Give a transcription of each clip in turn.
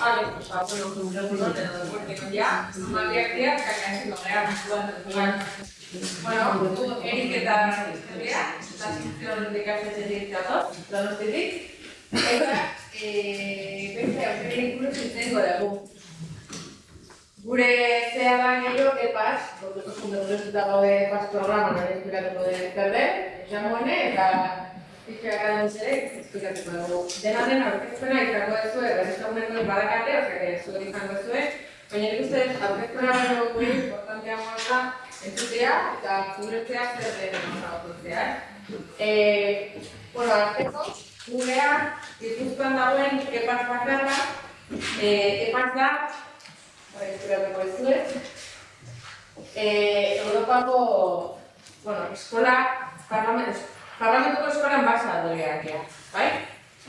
Vale, pues ahora lo que un regulador de los deportes ya, una reacción que casi no me ha Bueno, tú, Eric, eta historia, eta eh, beste, aukerenik buruz izango dugu. Gure zea da gehiago, epaz, porque kosun dugu eta gaude epaz programa, nire espiratuko de perder, jamoene, eta Gara ere, esplikatuko dugu. Aurkezpena izango duzue, berriztaguneko badakate, osea, duzue, baina nik uste baino gure importantea da entzutea eta guretzea zer den osagotzea. Eh, bueno, arteko, gurea, gipuzkoan dagoen epaz eh, epaz da, esplikatuko duzue, eh, Europako, bueno, eskola, parlamentu, Parlamentuko eskolan basadoreak ja, bai?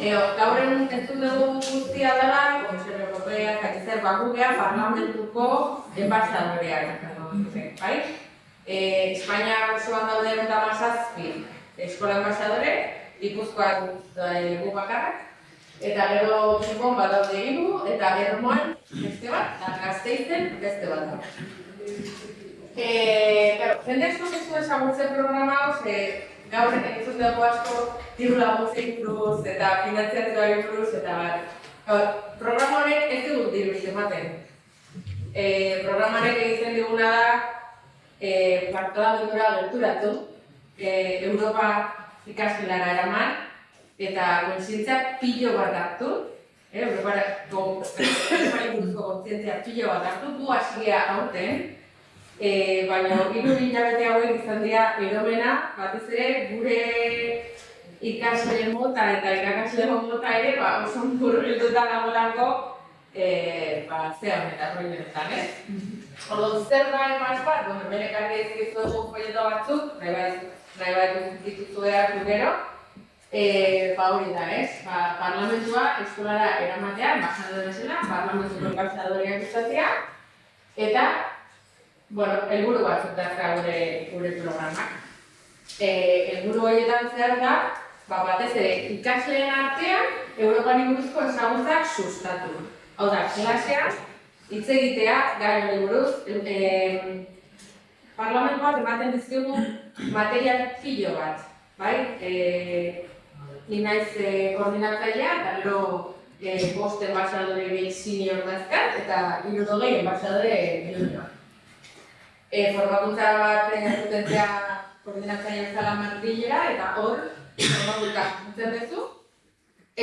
Eo, gaur entzun dugu guztia dela, Komisio Europea, Katizer Bakugea, Parlamentuko enbasadoreak, bai? E, Espainia osoan daude eta mazazpi eskola enbasadore, Ipuzkoan dugu bakarrak, eta gero Gipon badaude hiru eta Germoan beste bat, eta Gazteizen beste bat da. Eh, claro, jende asko ez du ezagutzen programa hau, gaur entzun dugu asko diru laguntzei buruz eta finantziazioari buruz eta bat. Programa honek ez dugu diru ematen. E, programa honek egiten diguna da e, partolamendura gerturatu, e, Europa ikaskelara eraman, eta kontzientzia pilo bat hartu, eh, Europako kontzientzia pilo bat hartu, du hasia aurten, E, baina hiru hilabete hauek izan dira eromena, batez ere gure ikasle mota eta irakasle mota ere ba, oso murgilduta dagoelako e, ba, zea honetan, roi honetan, ez? Ordo, zer da emaz bat, bueno, bere karri ezkizu dugu folleto batzuk, nahi bat, nahi bat dituzu behar gero, e, ba hori da, ez? Ba, parlamentua eskolara eramatea, embajadore zela, parlamentuko embajadoriak izatea, eta bueno, helburu batzuk da gure gure programak. Eh, helburu horietan zer da, ba batez ere ikasleen artean Europari buruzko ezagutzak sustatu. Hau da, klasean hitz egitea gai hori buruz, eh, parlamentuak ematen dizkigu material filo bat, bai? Eh, ni naiz eh, koordinatzailea, eta gero eh, bost enbaixadore gehi dazkat, eta irudogei enbaixadore junior e, formakuntza bat zutentzea koordinatzaile zala martillera eta hor formakuntza zutzen duzu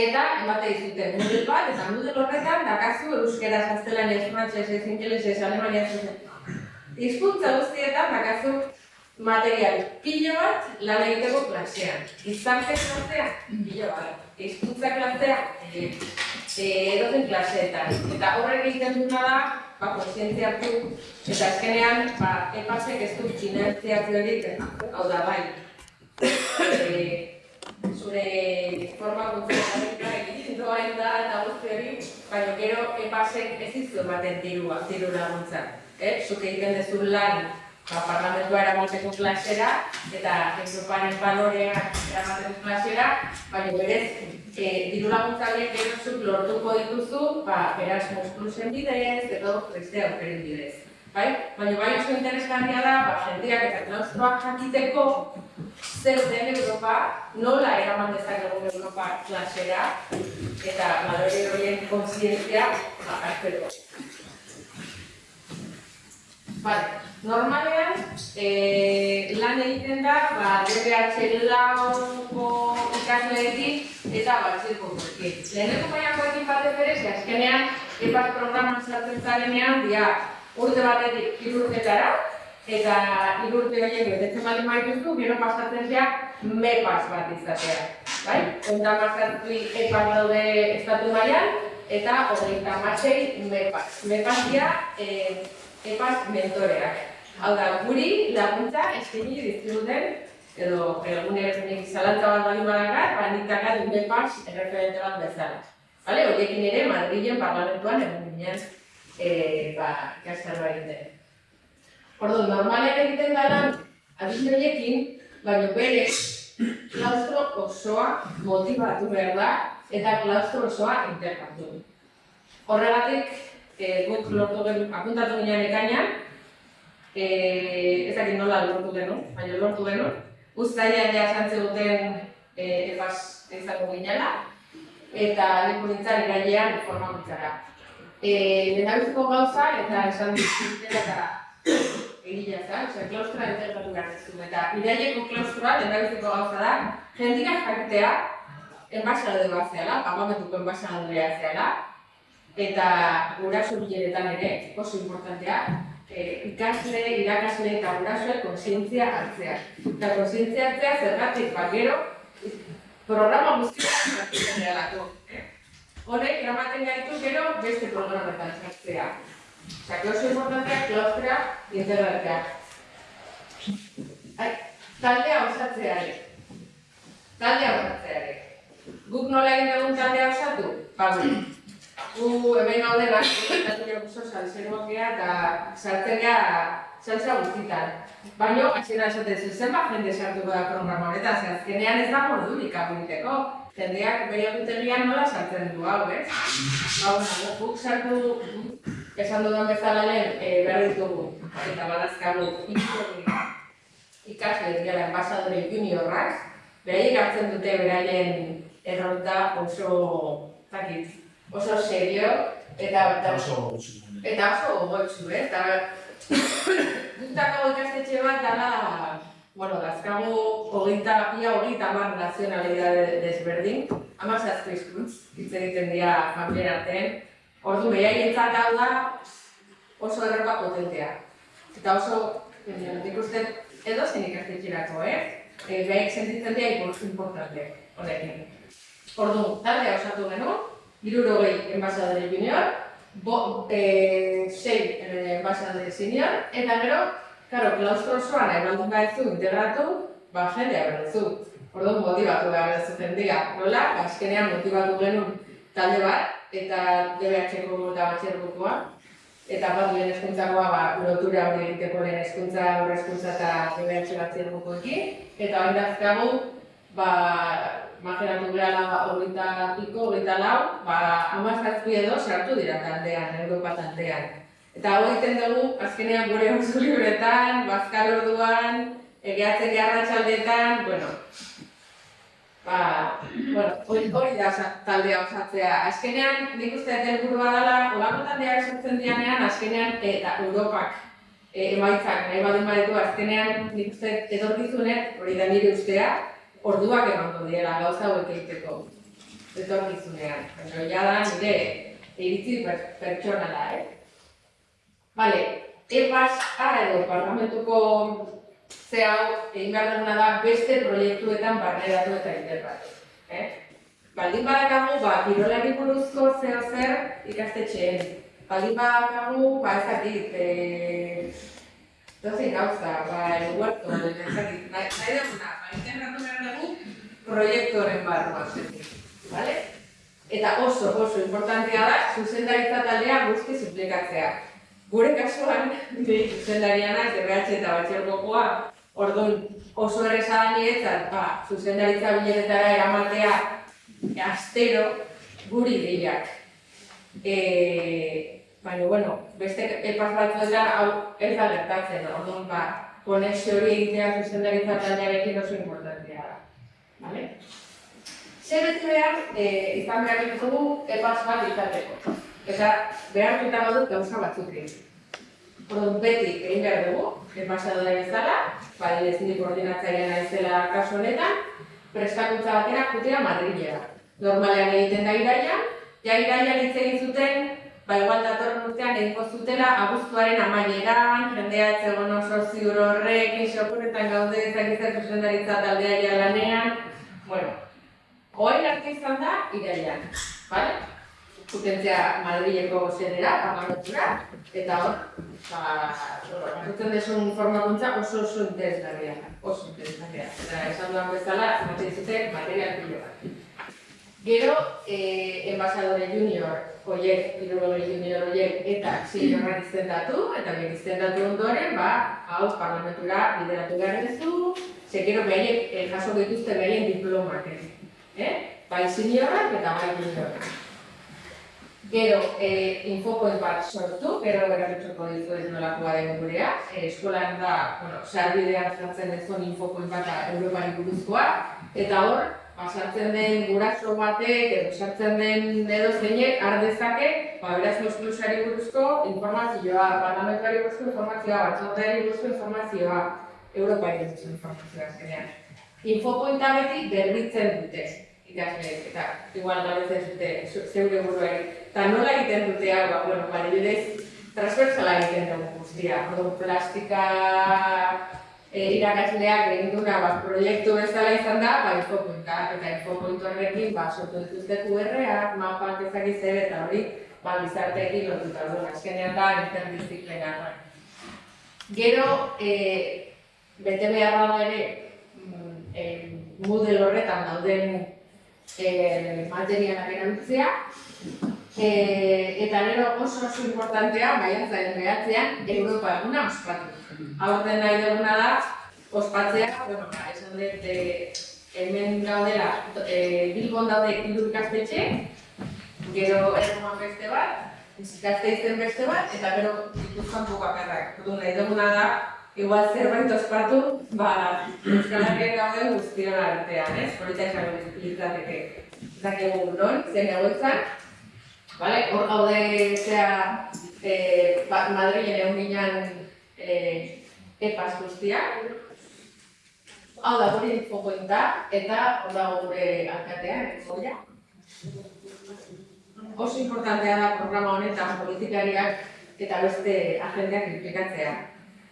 eta emate dizute Moodle bat eta Moodle horretan dakazu euskera zaztelan ez frantxez ez ingeles ez alemania zuzen. Hizkuntza guztietan dakazu material pilo bat lan egiteko klasean. Izarte klasea, pilo bat. Hizkuntza klasea, e, e, edoten klaseetan. Eta horrek egiten duna da, ba, konsientzia hartu, eta azkenean, ba, epasek ez dut inertziaziorik, hau da, bai. E, zure forma guztiak egiten doa da eta guzti hori, baina gero epasek ez izu ematen diru, diru laguntza. Eh? Zuk egiten dezu lan ba, parlamentua eramateko klasera eta Europaren balorea eramateko klasera, baina berez e, diru laguntza horiek gerozuk lortuko dituzu, ba, Erasmus Plusen bidez, edo beste aukeren bidez. Bai? Baina bai oso interesgarria da, ba, jendeak eta klaustroak jakiteko zer den Europa, nola eraman dezakegu Europa klasera, eta balore horien konsientzia ba, hartzeko. Vale. Normalean, e, lan egiten da, ba, DPH lauko ikasleekin eta batxirkoekin. Leheneko maiakoekin batez ere, ze azkenean, EPAS programan sartzen zarenean, dia urte batetik irurtetara, eta irurte horiek betetzen bali maituzu, gero pasatzen zea MEPAS bat izatea. Bai? Onta pasatzi EPAS daude estatu mailan, eta hogeita matxei MEPAS. MEPAS dia, e, EPAS mentoreak. Hau da, guri laguntza eskaini dizkiguten edo egunerekin zalantza bat bali badagar, ba dune pas erreferente bat bezala. Vale, horiekin ere Madrilen parlamentuan egun ginen eh ba ikastarroa egiten. Ordu, normalean egiten da lan adin horiekin, baina bere klaustro osoa motivatu behar da eta klaustro osoa interkatu. Horregatik, e, guk lortu gen, apuntatu ginen ekainan, e, ez dakit nola lortu genuen, baina lortu genuen. Uztailean ja esan duten e, epaz izango ginela, eta leku nintzen irailean formakuntzara. E, Lehendabiziko gauza, eta esan dut eta egila za, osea, klaustra integratu behar dizu. Eta iraileko klaustra, lehendabiziko gauza da, jendika jakitea, enbaixadore bat zehala, pagamentuko enbaixadorea zehala, eta guraso bileretan ere, oso importantea, e, ikasle, irakasle eta gurasoek konsientzia hartzea. Eta konsientzia hartzea zergatik, ba, gero, programa guztiak hartzen dira Horrek, eramaten gaitu gero beste programetan sartzea. Osa, oso importantea, klaustrea, integratzea. Taldea osatzea ere. Taldea osatzea ere. Guk nola egin egun taldea osatu? Ba, Gu hemen gaudenak, eta gero oso salseroak eta sartzen gara salsa guztietan. Baina, hasiera esaten zen, zenbat jende sartuko da programa honetan, ze azkenean ez da mordurik egiteko. Jendeak bere egutegian nola sartzen du hau, ez? Hau, guk sartu, esan dudan bezala lehen, e, behar ditugu, eta badazkagu, ikasle dira enbasadore juniorrak, beraiek hartzen dute beraien erronta oso, zakit, oso serio, eta, eta oso gogotsu. Eta oso gogotsu, eh? Eta gutako ikastetxe bat dala, bueno, dazkagu hogeita, ia hogeita mar nazionalidade desberdin, ama zazko izkuntz, hitz egiten dira familien artean. Ordu behaientzat hau da oso erropa potentea. Eta oso, nik uste, edo zen ikastetxerako, eh? E, Behaik sentitzen dira importante, honekin. Ordu, taldea osatu genuen, irurogei enbasadore junior, bo, e, sei enbasadore senior, eta gero, karo, klaustro osoan nahi baldin baizu integratu, ba, jendea behar Orduan motibatu behar duzu jendea. Nola, azkenean motibatu genuen talde bat, eta DBH-ko eta batxergokoa. Eta bat lehen eskuntzakoa, ba, lotura hori egiteko lehen eskuntza, hori eskuntza eta DBH batxergokoekin. Eta hori dazkagu, ba, makeratu gara horita piko, horita lau, ba, amazazpi edo sartu dira taldean, Europa taldean. Eta hori egiten dugu, azkenean gure oso libretan, bazkal orduan, egeatzen garra txaldetan, bueno, ba, bueno, hori, hori da taldea osatzea. Azkenean, nik uste dut burua dela, olako taldea esatzen dianean, azkenean, eta Europak e, emaitzak, nahi badin badetu, azkenean, nik uste etorkizunek, hori da nire ustea, orduak emango diela gauza hauek egiteko etorkizunean. Baina ja da nire iritzi pertsonala, eh? Bale, EPAS ara edo parlamentuko ze hau egin behar duguna da beste proiektuetan barneratu eta integratu. Eh? Baldin badakagu, ba, kirolari buruzko zeo zer ikastetxeen. Baldin badakagu, ba, ezakit, eh, dozein gauza, ba, eguertu, ezakit, nahi duguna, integratu behar dugu proiektoren barruan vale? Eta oso, oso importantea da, zuzendaritza taldea guzti implikatzea. Gure kasuan, ni zuzendariana, zergatxe eta batxergokoa, orduan oso erresa da niretzat, ba, zuzendaritza biletetara eramatea astero guri gehiak. E, baina, bueno, beste epas batzuetan hau ez da gertatzen, orduan, ba, konexio hori egitea zuzendaritza taldearekin oso importantea da. Vale? Zer beti behar, e, izan behar ditugu epaz bat izateko. Eta behar duta badut gauza batzuk egin. Orduan beti egin behar dugu, epasadora bezala, bai ez nire koordinatzaia naizela kasu honetan, prestakuntza batera jutera Madrilera. Normalean egiten da iraia, ja iraia hitz egin zuten ba igual datorren urtean egingo zutela abuztuaren amaieran, jendea etzegon oso ziur horrek, isokuretan gaude ezakitzen zuzendaritza taldea lanean. Bueno, hoain arte izan da, irailan, bale? Kutentzea Madrileko zedera, pagarotura, eta hor, ba, desun formakuntza oso oso interesgarria, oso interesgarria. Eta esan duan bezala, ematen zute material pilo bat. Gero, eh, enbasadore junior, oiek, irugore junior oiek, eta seniorrak izendatu, eta bien izendatu ondoren, ba, hau parlamentura lideratu behar duzu, zekero behiek, eh, jaso dituzte behien diplomak, eh? Bai seniorrak eta bai juniorak. Gero, e, infopoint bat sortu, gero ditu ez nolakoa den gurea. E, eskolan da, bueno, sarbidean sartzen dezun infopoint bat Europari buruzkoa. Eta hor, pasartzen den guraso batek edo sartzen den edo zeinek har dezake, ba beraz mosklusari buruzko informazioa, parlamentuari buruzko informazioa, batzordeari buruzko informazioa, Europari buruzko informazioa zenean. Infopointa beti berritzen dute ikasleek, eta igual gabetzen dute zeure buruari. Eta nola egiten dute hau, ba, bueno, adibidez, transversala egiten dugu guztia. Plastika e, irakasleak egin duna ba, proiektu bezala izan da, ba, infopointa, eta infopointu horrekin, ba, sortu dituzte QR-ak, mapak ezakiz ere, eta hori, ba, bizarteekin lotuta du, azkenean da, interdisziplina. Gero, e, bete behar da ere, e, model horretan dauden eh, materialak erabiltzea. Eh, eta gero oso oso importantea, maiatzaren behatzean, Europa eguna ospatu. Aurten nahi duguna da, ospatzea, bueno, ba, esan dut, e, hemen gaudela, e, Bilbon daude ikastetxe, gero erroman beste bat, izten beste bat, eta gero dituzkan bakarrak. Dudu nahi duguna da, igual zerbait ospatu, ba, Euskal Herriak gaude guztion artean, ez? Polita esan litzateke. Zakegu non, zen egoitzan, vale? hor gaude zea eh, ba, Madrilen egun ginen eh, epaz guztiak. Hau da, guri infopointa, eta hor da gure alkatea, goia. Oso importantea da programa honetan politikariak eta beste agendeak implikatzea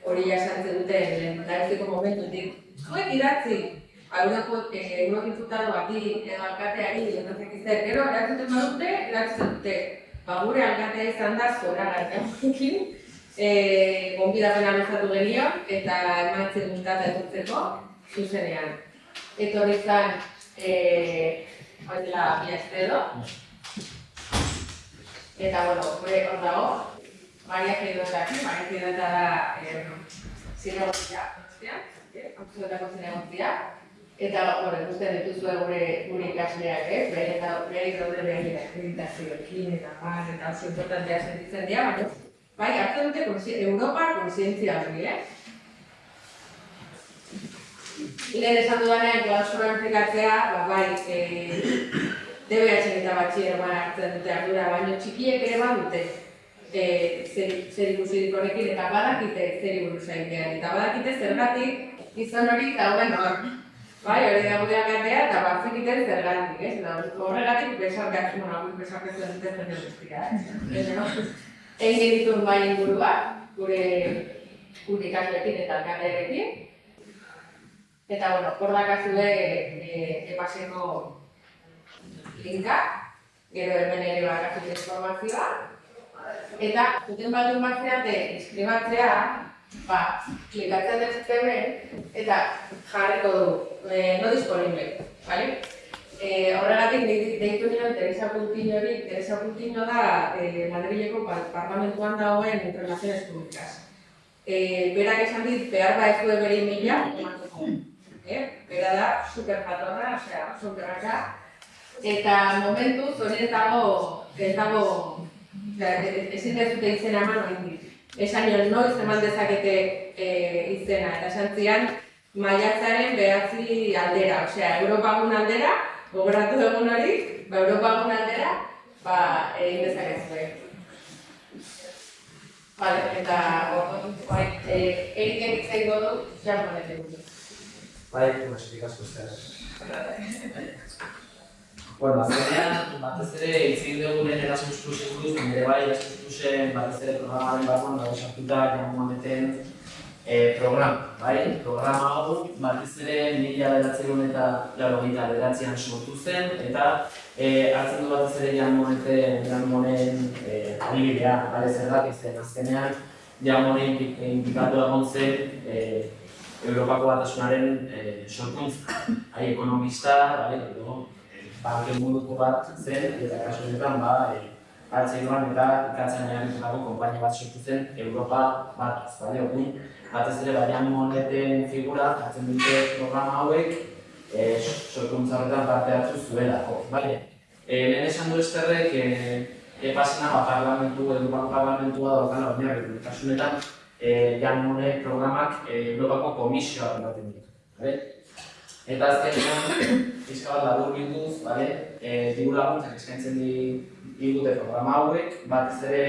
hori jasantzen dute lehendabiziko momentutik. Zuek idatzi, aurreko egunak infutado bati edo alkateari lehendazik izan, gero eratzuten badute, eratzen dute. Ba, gure alkatea izan da zora gartamukin, e, gonbidapen aluzatu genion, eta emaitzen dutata etortzeko zuzenean. Eta hori izan, e, hori dela, biaztedo. Eta, bueno, hor dago, Maria Fidota aquí, Maria Fidota da eh, zinegotzia, absolutako zinegotzia. Eta, hori, guztien dituzue gure, gure ikasleak, eh? Bere eta bere daude bere akreditazioekin eta bar, eta oso importantea sentitzen dira, baina, bai, hartzen dute Europa konsientzia hori, eh? Lehen esan dudanean, klausura enplikatzea, ba, bai, eh, DBH eta batxieroan hartzen dute ardura, baina txikiek ere badute e, zer ikusirik horrekin eta badakite zer buruz egitean. Eta badakite zergatik izan hori dauden hor. Bai, hori da gure agatea eta batzik iten zergatik, ez? Eta horregatik besarkatzen, bueno, besarkatzen dute jende guztia, ez? Egin ditun bai inguruak, gure gure ikaslekin eta alkatearekin. Eta, bueno, hor dakazue e, epaseko linka, gero hemen ere bakazute informazioa, Eta, zuten bat duen batzeate, inskribatzea, ba, klikatzen dut hemen, eta jarriko du, e, no disponible, bale? E, horregatik, deitu nire Teresa Puntiño hori, Teresa Puntiño da e, Madrileko parlamentuan dagoen Relaziones Públicas. E, berak esan dit, behar ba ez du bere mila, emateko. E, bera da, super jatorra, osea, superraka. Eta momentu, hori ez dago, ez dago ezin ez dute izena eman oindik. Esan nion noiz eman dezakete e, izena, eta esan zian maiatzaren behatzi aldera, osea, Europagun aldera, gogoratu egun hori, ba, Europagun aldera, ba, egin dezakezu. Vale, eta bai, egiten izango du, jamonetik dut. Bai, kumasik asko Bueno, azkenean, batez ere, itzin dugu lehen Erasmus Plus buruz, nire bai Erasmus Plusen batez ere programaren barruan dago sartuta jamu ameten eh, programa, bai? Programa hau batez ere mila beratzen eta laro gita beratzean sortu zen, eta eh, hartzen du batez ere jamu ameten jamu honen eh, adibidea, bale zer da, izan azkenean honen implikatu egon zen eh, Europako batasunaren eh, sorkuntza, ekonomista, edo, banken munduko bat zen, eta kasu honetan, ba, e, hartzen eta ikatzen nahi konpainia bat sortu zen Europa bat, ez bale, hori, batez ere barian moneten figura, hartzen dute programa hauek, e, sorkuntza horretan parte hartu zuelako, bale. E, lehen esan du esterrek, e, epasena ba, parlamentu, Europako parlamentua daukala oinarri. Kasu honetan, eh, Jan Monnet programak eh, Europako komisioak ematen ditu. Eta azkenean, pixka bat labur bilduz, bale? Eh, diru laguntzak eskaintzen di, digute programa hauek, batez ere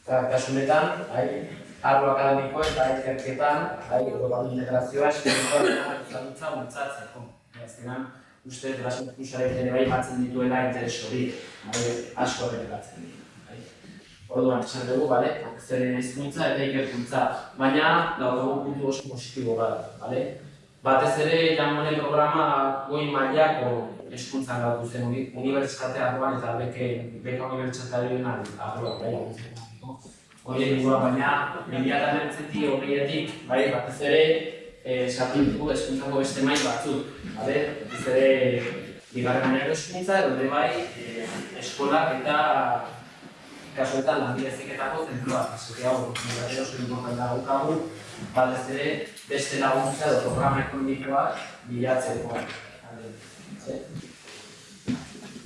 Eta kasu honetan, bai, arlo akademiko eta ikerketan, bai, Europako integrazioa eskerikoa eta dutza. Azkenan, uste Erasmus Plusaren ere bai batzen dituela interes hori, bai, asko errepikatzen ditu. Bai. Orduan, esan dugu, bale, zeren hizkuntza eta ikerkuntza, baina daukagu puntu oso positibo bat, bale? Batez ere, jamonen programa goi mailako hezkuntzan gautu zen uni- unibertsitate arloan eta beke, beka bai, laguntzen. Horien inguruan, baina, mila eta mertzetik, horietik, bai, batez ere, eh, sartu ditugu hezkuntzako beste mail batzuk, bale? Batez ere, bigarren mailako hezkuntza, edo ere bai, eh, eskolak eta kasuetan lanbide heziketako zentroak, esatea hau, nire oso importantea daukagu, batez ere, beste laguntza edo programa ekonomikoak bilatzeko.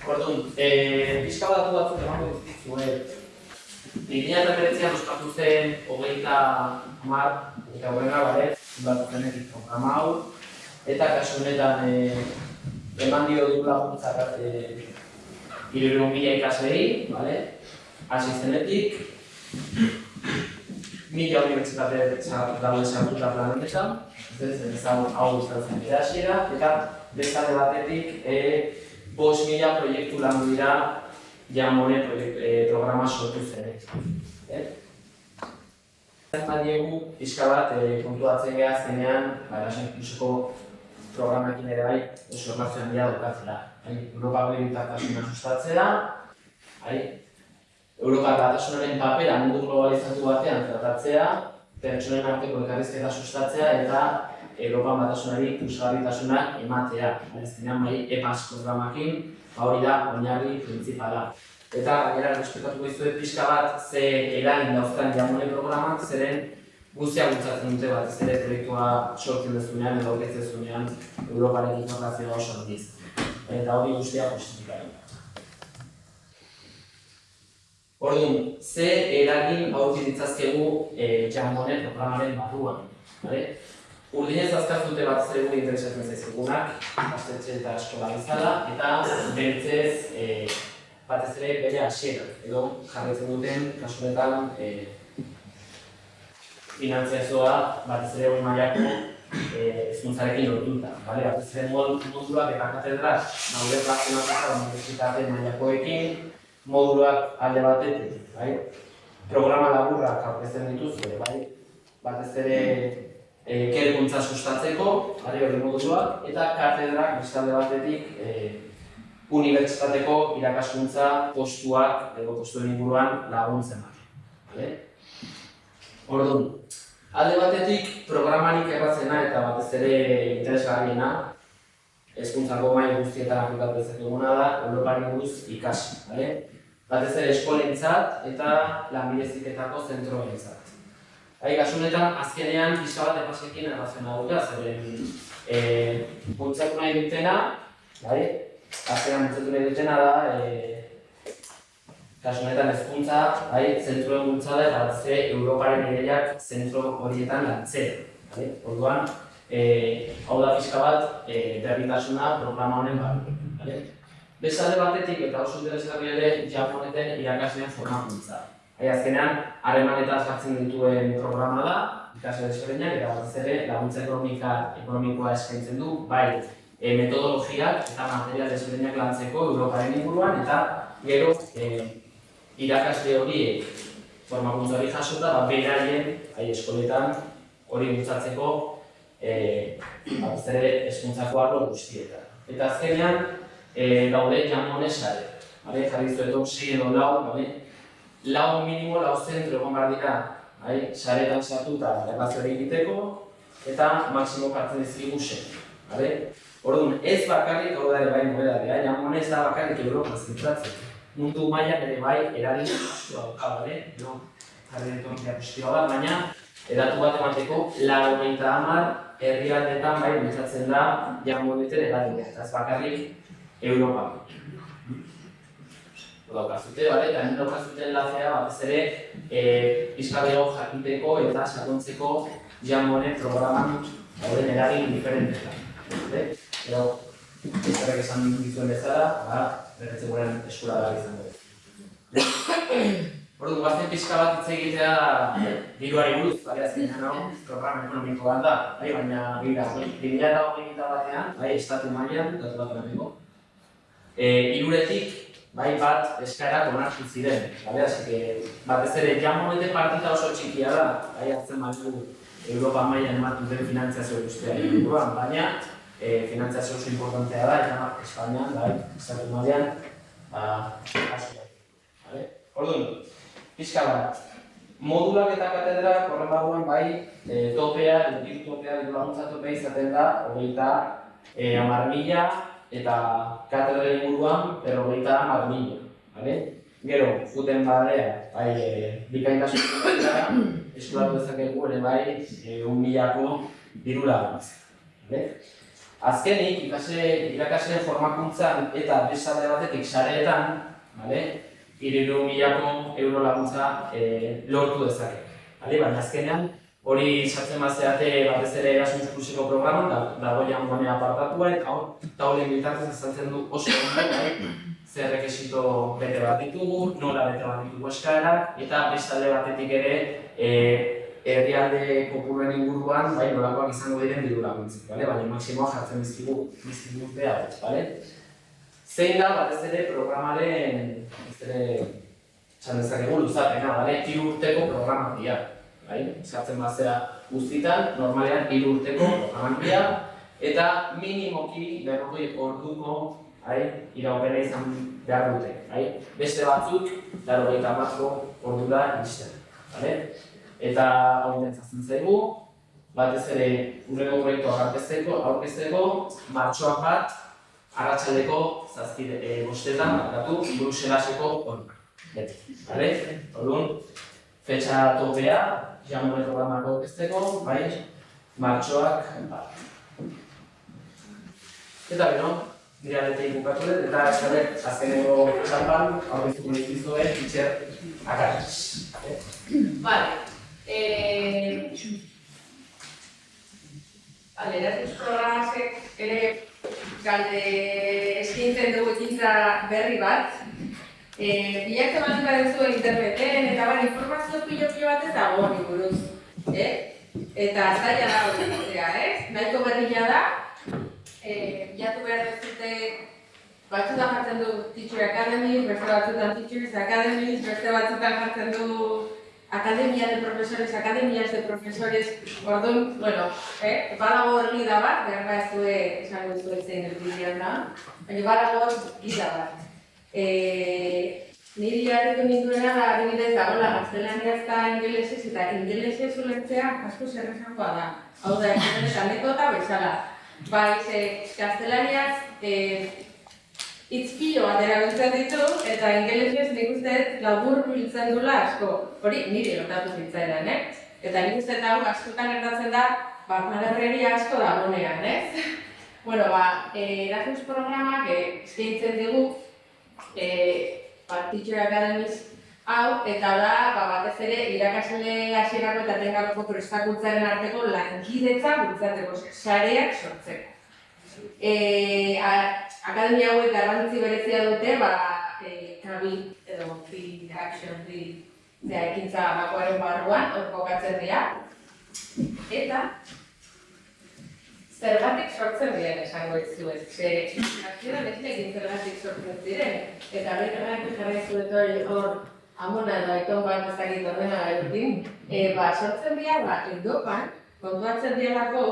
Orduan, eh, pixka bat batzuk emango dizkizuet. Bi mila eta hemeretzian ospatu zen hogeita hamar eta horrenga bale, batu zenetik programa hau, eta kasu honetan eh, eman dio du laguntza eh, hirurehun mila ikaslei, bale? Hasi zenetik, mila unibertsitate sa- daude sartuta plan honetan, ez zen ezan hau izan zen bere hasiera, eta beste alde batetik e, bost mila proiektu landu dira proiektu, e, programa sortu zenek. Eh? Badiegu, pixka bat, e, kontuatzen geha zenean, ba, Erasmus Pluseko programakin ere bai, oso emazio handia daukatzela. Bai, Europa Begirutasuna sustatzea, bai, Europar Batasunaren papera mundu globalizatu batean tratatzea, pertsonen arteko elkarrizketa sustatzea eta Europa Batasunari puzgarritasuna ematea. Azkenean bai EPAS programakin, ba hori da oinarri printzipala. Eta gainera respetatuko dizuet pixka bat ze eragin dauzkan jamone programak, zeren guztia bultzatzen dute bat, ez ere proiektua sortzen dezunean edo aurkezten dezunean Europaren informazioa oso handiz. Eta hori guztia positifikarik. Orduan, ze eragin aurki ditzazkegu e, Jambonen programaren barruan. Vale? Urdinez azkartute bat zer gure interesatzen zaizkigunak, ikastetxe eta eskola bezala, eta beltzez e, batez ere bere hasiera, edo jarraitzen duten, kasu honetan, e, finantziazioa batez ere hori mailako eh, hezkuntzarekin lotuta, bale? Batez ere mod- moduluak eta katedrak daude plazionatuta unibertsitate mailakoekin, moduluak alde batetik, bai? Programa laburrak aurkezten dituzue, bai? Batez ere eh, ikerkuntza sustatzeko, bai, hori moduluak, eta katedrak beste alde batetik eh, unibertsitateko irakaskuntza postuak edo postuen inguruan laguntzen bat. Vale? Orduan, alde batetik programarik errazena eta batez ere interesgarriena hezkuntzako maila guztietan aplikatu dezakeguna da Europari buruz ikasi, bale? Batez ere eskolentzat eta lanbide heziketako zentroentzat. Bai, kasu azkenean pixka bat epasekin erraziona duta, zeren eh, bultzatu nahi dutena, bai? Azkenean bultzatu nahi dutena da, eh, kasu honetan hezkuntza, bai, zentroen bultzada eta batez ere Europaren ideiak zentro horietan lantzea. Bai? Orduan, eh, hau da pixka bat eh, berritasuna programa honen barruan. Bai? Beste alde batetik eta oso interesgarri ere Japoneten irakasleen formakuntza. Bai, azkenean, harremanetaz jartzen dituen programa da, ikasle desberdinak eta batez ere laguntza ekonomika, ekonomikoa eskaintzen du, bai e, metodologiak eta material desberdinak lantzeko Europaren inguruan eta gero e, irakasle horiek formakuntza hori jasota, ba, beraien bai, eskoletan hori bultzatzeko e, batez ere hezkuntzako arlo guztietan. Eta azkenean, e, daude jamone sare. Bale, jarri zuetu sei edo lau, bale? Lau minimo, lau zentro egon behar dira, bai? saretan sartuta erlazio hori egiteko, eta maksimo jartzen dizkigu sei. Bale? Orduan, ez bakarrik hau da ere bai nobedadea, jamone ez da bakarrik Europa zentratzen. Mundu mailan ere bai eragin asko dauka, bale? No, jarri dut diapositiba bat, baina edatu bat emateko, laro hogeita hamar herrialdetan bai bultzatzen da jamoneten eragina, eta ez bakarrik Europa. daukazute, bale? Eta hemen daukazute enlazea batez ere e, pizkadeo jakiteko eta sakontzeko jamonen programan dauden eragin diferentetan. Bale? Edo, ezarek esan dituen bezala, ba, berretze guren eskura da izango. Ordu, guazten pixka bat hitz egitea diruari buruz, bale, azkenean hau, programa ekonomiko bat da, bai, baina gira, da hogeita batean, bai, estatu mailan, datu bat emateko. E, iruretik, bai, bat eskaerak onartu ziren, bale, así que, batez ere, jamonete partita oso txikia da, bai, hartzen badu Europa mailan ematen den finantziazio guztia inguruan, baina e, finantziazio oso importantea da, eta Espainian, bai, estatu mailan, ba, asko. Vale? Orduan, pixka bat, modulak eta katedrak horren barruan bai e, topea, diru topea, diru laguntza topea izaten da, hogeita e, hamar mila eta katedra inguruan, pero hogeita hamar mila. Vale? Gero, futen barea, bai, e, bikaintasun dira, eskolatu dezakegu ere bai, e, milako diru laguntza. Vale? Azkenik, ikasle, irakasleen formakuntzan eta besade batetik sareetan, vale? iriru milako euro laguntza e, lortu dezake. Hale, baina azkenean, hori sartzen bazeate batez ere Erasmus Pluseko programan, da, dago jangoane apartatua, eta hor, taulen bitartez azaltzen du oso ondo, bai, zer rekesito bete bat ditugu, nola bete bat ditugu eskaerak, eta bestalde batetik ere, e, herrialde kopuruen inguruan, bai, nolakoak izango diren diru laguntzik, bale? baina maksimoa jartzen dizkigu, dizkigu behar, bale? Zein da, batez ere, programaren, ez ere, txan dezakegu luzapena, bale? Hiru urteko programak dira, bai? Eskatzen bazea guztitan, normalean hiru urteko programak dira, eta minimoki berrogei orduko bai, iraupena izan behar dute, bai? Beste batzuk, laro gaita batko ordura izten, bale? Eta hau intentzatzen zaigu, batez ere urreko proiektua aurkezteko, aurkezteko, martxoak bat, arratsaldeko zazpide e, bostetan, bakatu, Bruselaseko hon. Beti, bale? Orduan, fetxa topea, jamure programako aurkezteko, bai, martxoak bat. Eta bero, nire aletik bukatu dut, eta eskarek azkeneko txampan, aurkeztuko dizkizue, itxer akarriz. Vale. Eh, Vale, Erasmus programasek ere galde eskintzen dugu ekintza berri bat. Eh, bilatzen bat baduzu interneten eta bar informazio pilo pilo bat ez dago honi buruz. Eh? Eta zaila da hori egitea, ez? Nahiko berria da. Eh, bilatu behar duzute batzutan jartzen du Teacher Academy, beste batzutan Teachers Academy, beste batzutan jartzen du Academia de Profesores, Academias de Profesores, orduan, bueno, eh, badago hor gida bat, behar ba ez due, esango ez due zein erdidean da, baina badago gida bat. Eh, niri harritu ninduena da, adibidez, dagoela gaztelaniaz eta ingelesez, eta ingelesez ulertzea asko zerrezangoa da. Hau da, eta anekdota bezala. Bai, ze, gaztelaniaz, eh, hitz pilo bat erabiltzen ditu, eta ingelesez nik uste labur biltzen dula asko. Hori niri lotatu zitzaidan, eh? Eta nik uste hau askotan gertatzen da, ba, asko dagonean, ez? bueno, ba, eh, Erasmus programak eh, eskaintzen digu, eh, ba, Teacher Academies hau, eta da, ba, batez ere, irakasle hasierako eta tengako prestakuntzaren arteko lankidetza bultzatzeko, sareak sortzeko. Eh, a- akademia hauek garrantzi berezia dute, ba, eh, kabi edo free action, free zera, ekintza bakoaren barruan, kokatzen dira. Eta, zergatik sortzen diren esango dizuet. Ze, hasieran ez nekin zergatik sortzen ziren. Eta jarri zuet hori hor, amona edo aiton bat ezagit ordena edukin. E, ba, sortzen dira, ba, Europan, kontuatzen dialako,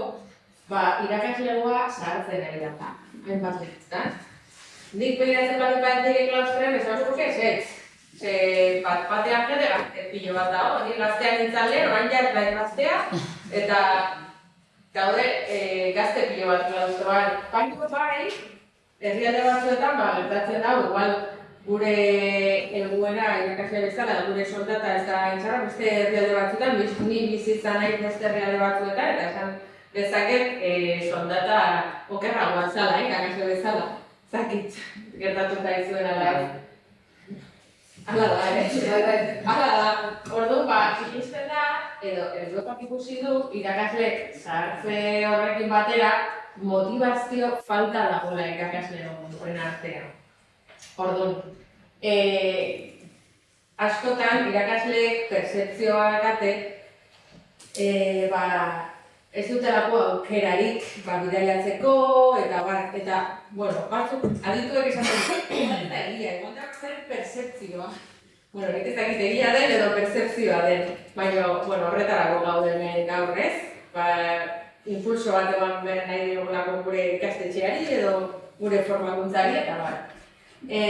ba, irakaslegoa zahartzen ari da. Hainbat lehetan. Nik begiratzen bat batek klaustrean ez hau ez ez. Ze bat batean gazte pilo bat dago, nik gaztean nintzen lehen, orain ja ez bai gaztea, eta gaude e, gazte pilo bat klaustroan. Baina bai, herrialde batzuetan, ba, gertatzen dago, igual gure helbuena irakasle bezala, gure soldata ez da intzara, beste herrialde batzuetan, biz, ni bizitza nahi beste herrialde batzuetan, eta esan dezaket e, soldata okerragoa zala, eh, irakasle bezala. Zakit, gertatu da izuen ala ez. Hala da, eh? Hala da. Orduan, ba, ikusten da, edo Europak ikusi du, irakasle zahartze horrekin batera, motivazio falta dagoela irakasle horren artean. Orduan, eh, askotan irakasleek percepzioa date, eh, ba, ez dutelako aukerarik ba, bidaiatzeko, eta bar, eta, bueno, batzuk, adituek esaten eta egia, da zer percepzioa. Bueno, nik ez dakit egia den edo percepzioa den, baina, bueno, horretarako gaude hemen gaur ez, ba, impulso bat eman behar nahi digulako gure ikastetxeari edo gure formakuntzari eta bar. E,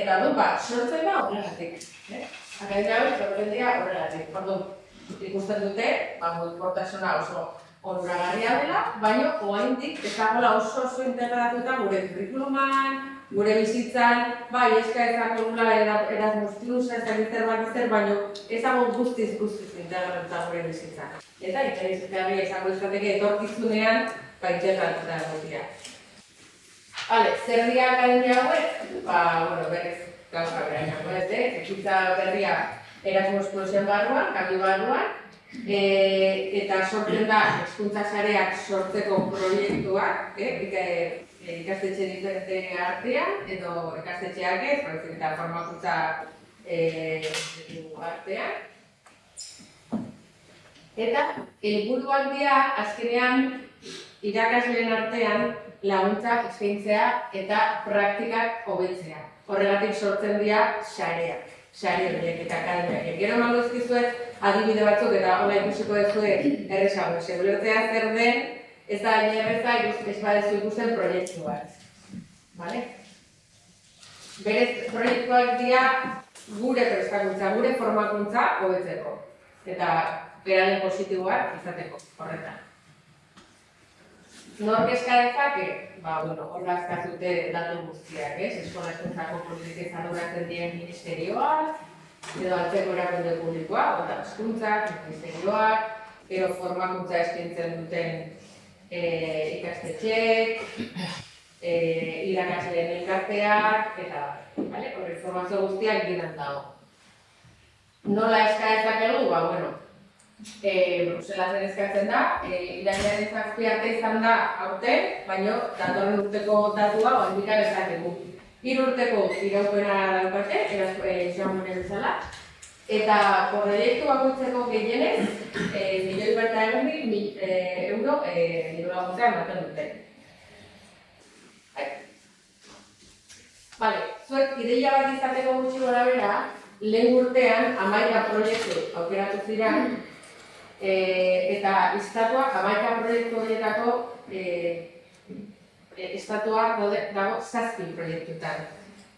eta du, ba, sortzen da horregatik. Eh? Akademia hori horregatik. Orduan, ikusten dute, ba, mugikortasuna oso onuragarria dela, baina oraindik ez dagoela oso oso integratuta gure curriculuman, gure bizitzan, bai, eska ez dago nula Erasmus Plus, ez zer bat baina ez dago guztiz guztiz integratuta gure bizitzan. Eta interesgarria izango izateke etorkizunean, ba, integratuta egotia. Vale, zer dira akademia hauek? Ba, bueno, berez, gauza bera izango eh? Ekitza berria Erasmus Plusen barruan, kabi barruan, e, eta sortzen da hezkuntza sareak sortzeko proiektuak, eh? E, ikastetxe diferente artean, edo ikastetxeak ez, baizik eta formakuntza e, artean. Eta helburuak dira azkenean irakasleen artean laguntza eskaintzea eta praktikak hobetzea. Horregatik sortzen dira sareak, sare horiek eta akademiak. Gero emango ezkizuet adibide batzuk eta hola ikusiko duzue errezago. Segulertzea zer den, ez da hain erreza ez badezu ikusten proiektu bat. Vale? Berez proiektuak dira gure prestakuntza, gure formakuntza hobetzeko. Eta beraren positiboak izateko, horretan. Nork eska dezake? Ba, bueno, horra eskazute datu guztiak, ez? Eskola eskuntzako politikez arduratzen dien ministerioak, edo altzeko erakunde publikoa, eta eskuntzak, ministerioak, edo formakuntza eskaintzen duten e, ikastetxeek, e, irakasleen elkarteak, eta, bale, hori informazio guztiak giran dago. Nola eska dezakegu? Ba, bueno, e, Bruselasen eskatzen da, e, irailaren zazpi arte izan da aurten, baina datorren urteko datua oandikan eskateko. Hiru urteko iraupena daukate, eraz e, bezala, eta proiektu bakoitzeko gehienez, e, milioi bat egun mi, e, euro e, nidola laguntzea ematen dute. Bai. Vale, zuek ideia bat izateko gutxi gora bera, lehen urtean amaika proiektu aukeratu ziren, e, eta estatua jamaika proiektu horietako e, estatua daude, dago zazpi proiektutan.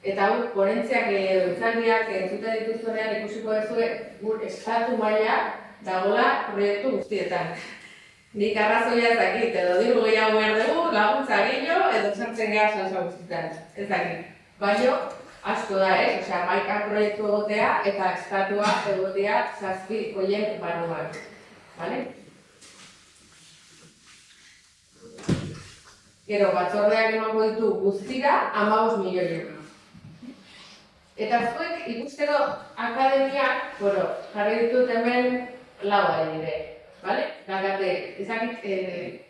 Eta hau, ponentziak edo itzaldiak entzuten dituzunean ikusiko duzue gur estatu maila dagoela proiektu guztietan. Nik arrazoia ez dakit, edo diru gehiago behar dugu, laguntza gehiago, edo sartzen geha salsa guztietan. Ez dakit. Baina, asko da, ez? Osea, maika proiektu egotea eta estatua egotea zazpi hoien barruan. Vale? Gero, batzordeak emango ditu guztira, amabos milioi euro. Eta zuek ikusteko akademiak, bueno, jarri ditut hemen lau adibide. Vale? Gagate, ezakit e,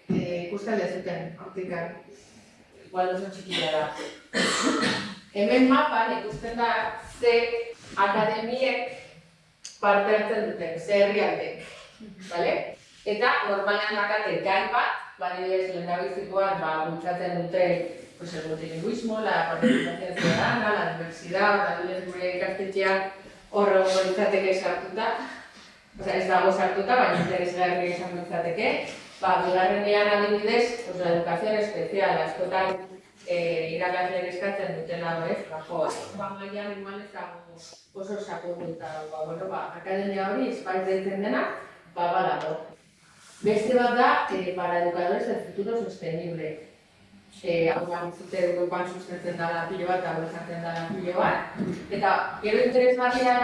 e, ikusten dezuten, hortikan. Igual oso txikia da. Hemen mapan ikusten da ze akademiek parte hartzen duten, ze herrialdek. Vale? Eta normalean dakate gai bat, badibidez lehendabizikoan ba, bultzatzen dute pues, el multilingüismo, la participación ciudadana, la diversidad, adibidez gure ikastetxean horre hongo litzateke sartuta, Osea, ez dago sartuta, baina interesgarri izan litzateke. Ba, bigarrenean adibidez, pues, la educación especial, askotan eh, irakasleen eskatzen dutela, ez? Ba, jo, ba, maian igual ez dago oso dago. Ba, bueno, ba, akademia hori, espaiz deitzen dena, ba, badago. Beste bat da, eh, para educadores del futuro sostenible. Eh, hau da, zute Europan sustentzen dara pilo bat, hau esaten dara pilo bat. Eta, gero interesgarria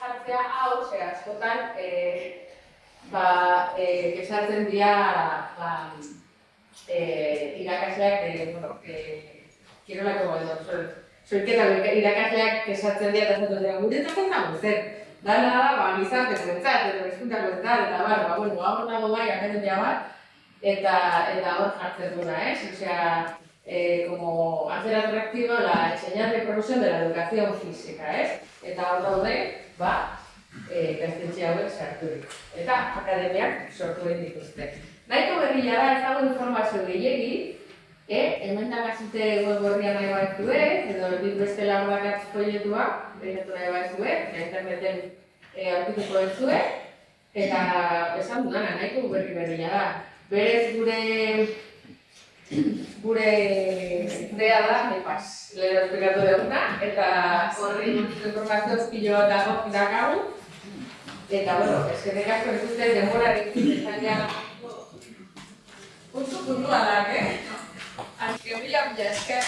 jartzea hau, ze askotan, eh, ba, eh, esaten dira, ba, eh, irakasleak, eh, bueno, eh, kirolako edo, Zoiketa irakasleak esatzen dira eta esaten dira, gure eta zer. Dana da, ba, gizarte zentzat, eta bezkuntako zentzat, eta bar, ba, bueno, hau nago bai, akademia bat, eta, eta hor jartzen duna, ez? Osea, eh, como hacer atractivo la enseñanza y profesión de la educación física, ez? Eta hor daude, ba, eh, gaztetxe hauek sarturik. Eta akademiak sortu dituzte. Nahiko berria da, ez informazio gehiegi, eh, hemen da gazite web horria nahi baitue, edo dit beste lagunak folletua, behiratu nahi baitue, interneten eh, aurkituko duzue, eta esan dudana, nahiko berri berria da. Berez gure gure idea da, nepaz, lehen esplikatu duguna, eta horri informazio pilo bat dago dakagu, eta, bueno, eskerrik asko ez dute denborarekin izan ja Puntu puntualak, eh? Angry William jelaskan.